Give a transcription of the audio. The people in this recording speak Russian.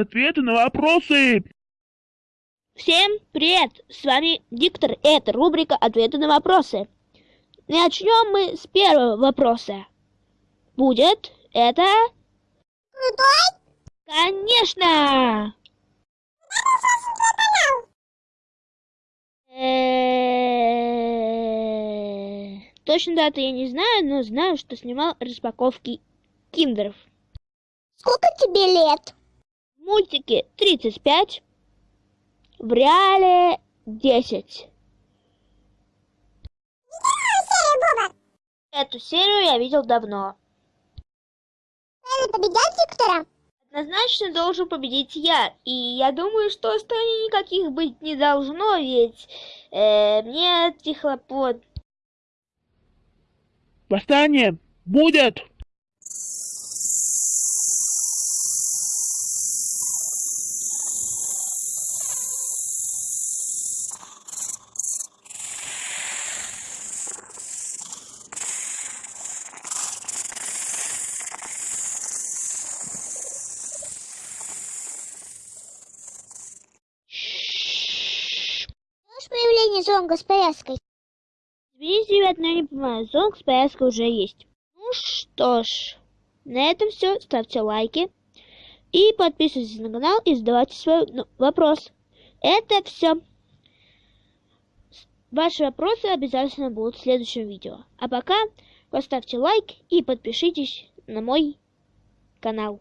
Ответы на вопросы! Всем привет! С вами Диктор, и это рубрика «Ответы на вопросы». Начнем мы с первого вопроса. Будет это... Конечно! Э, Точно даты я не знаю, но знаю, что снимал распаковки киндеров. Сколько тебе лет? Мультике 35, в реале 10. Эту серию я видел давно. Победят диктора? Однозначно должен победить я. И я думаю, что остальных никаких быть не должно, ведь э, мне эти хлопот. Восстание будет! Появление зонга с повязкой? Извините, ребят, но я не понимаю, зонг с повязкой уже есть. Ну что ж, на этом все. Ставьте лайки. И подписывайтесь на канал и задавайте свой ну, вопрос. Это все. Ваши вопросы обязательно будут в следующем видео. А пока поставьте лайк и подпишитесь на мой канал.